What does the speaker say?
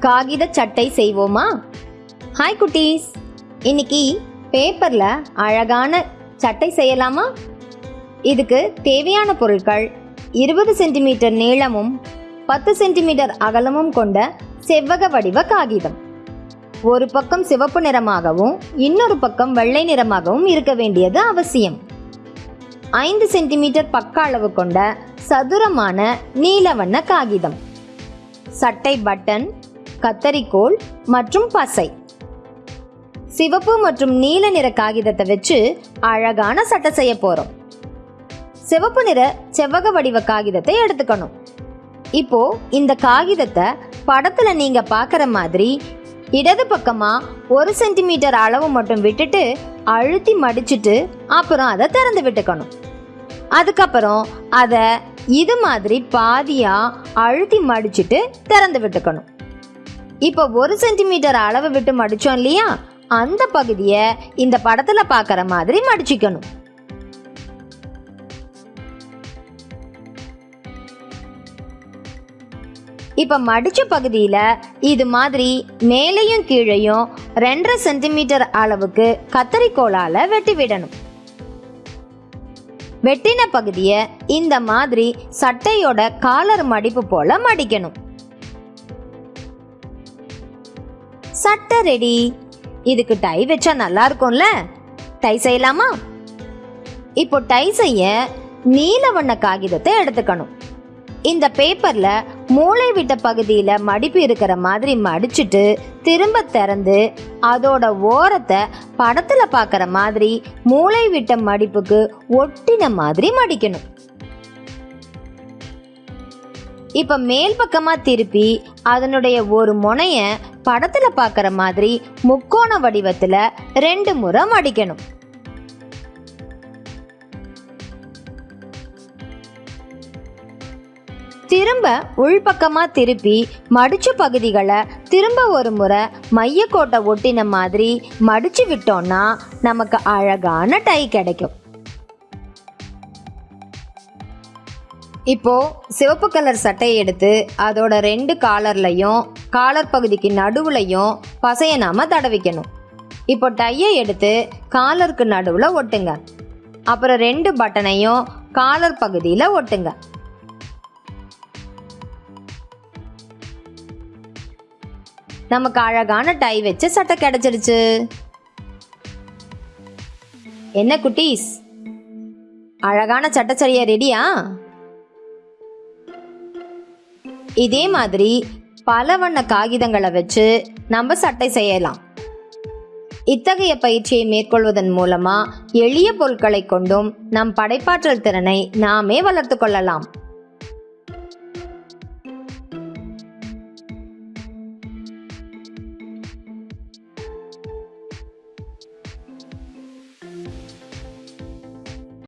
காகித சட்டை செய்வோமா? ஹாய் குட்டீஸ். இன்னைக்கு பேப்பரில் அழகான சட்டை செய்யலாமா? இதுக்கு தேவையான பொருட்கள் இருபது சென்டிமீட்டர் நீளமும் பத்து சென்டிமீட்டர் அகலமும் கொண்ட செவ்வக வடிவ காகிதம். ஒரு பக்கம் சிவப்பு நிறமாகவும் இன்னொரு பக்கம் வெள்ளை நிறமாகவும் இருக்க வேண்டியது அவசியம். ஐந்து சென்டிமீட்டர் பக்க அளவு கொண்ட சதுரமான நீல வண்ண காகிதம். சட்டை பட்டன் கத்தரிக்கோல் மற்றும் பசை. சிவப்பு மற்றும் நீல நிற காகிதத்தை வச்சு அழகான சட்டை செய்ய போறோம். சிவப்பு நிற செவ்வக வடிவ காகிதத்தை எடுத்துக்கணும். இப்போ இந்த காகிதத்தை படத்துல நீங்க பார்க்குற மாதிரி இடது பக்கமா ஒரு சென்டிமீட்டர் அளவு மட்டும் விட்டுட்டு அழுத்தி மடிச்சிட்டு அப்புறம் அதை திறந்து விட்டுக்கணும். அதுக்கப்புறம் அதை இது மாதிரி பாதியா அழுத்தி மடிச்சிட்டு திறந்து விட்டுக்கணும். இப்போ ஒரு சென்டிமீட்டர் அளவு விட்டு மடித்தோம் இல்லையா? அந்த பகுதியை இந்த படத்தில் பார்க்குற மாதிரி மடிச்சுக்கணும். இப்போ மடித்த பகுதியில் இது மாதிரி மேலேயும் கீழேயும் ரெண்டரை சென்டிமீட்டர் அளவுக்கு கத்தரிக்கோளால் வெட்டி விடணும். வெட்டின பகுதியை இந்த மாதிரி சட்டையோட காலர் மடிப்பு போல மடிக்கணும். சட்டை ரெடி. இதுக்கு டை வச்சா நல்லா இருக்கும்ல? டை செய்யலாமா? இப்போ டை செய்ய நீல வண்ண காகிதத்தை எடுத்துக்கணும். இந்த பேப்பர்ல மூளை விட்ட பகுதியில மடிப்பு இருக்கிற மாதிரி மடிச்சிட்டு திரும்ப திறந்து அதோட ஓரத்தை படத்துல பார்க்குற மாதிரி மூளை விட்ட மடிப்புக்கு ஒட்டின மாதிரி மடிக்கணும். இப்ப மேல் பக்கமா திருப்பி அதனுடைய ஒரு முனைய படத்துல பார்க்குற மாதிரி முக்கோண வடிவத்துல ரெண்டு முறை மடிக்கணும். திரும்ப உள்பக்கமா திருப்பி மடிச்ச பகுதிகளை திரும்ப ஒரு முறை மையக்கோட்டை ஒட்டின மாதிரி மடிச்சு விட்டோம்னா நமக்கு அழகான டை கிடைக்கும். இப்போ சிவப்பு கலர் சட்டையை எடுத்து அதோட ரெண்டு காலர்லையும் காலர் பகுதிக்கு நடுவுலையும் பசையை நாம தடவிக்கணும். இப்போ டையை எடுத்து காலருக்கு நடுவில் ஒட்டுங்க. அப்புறம் ரெண்டு பட்டனையும் காலர் பகுதியில் ஒட்டுங்க. நமக்கு அழகான டை வச்சு சட்டை கிடைச்சிருச்சு. என்ன குட்டீஸ்? அழகான சட்டச்சரியா ரெடியா? இதே மாதிரி பல வண்ண காகிதங்களை வச்சு நம்ம சட்டை செய்யலாம். இத்தகைய பயிற்சியை மேற்கொள்வதன் மூலமா எளிய பொருட்களை கொண்டும் நம் படைப்பாற்றல் திறனை நாமே வளர்த்து கொள்ளலாம்.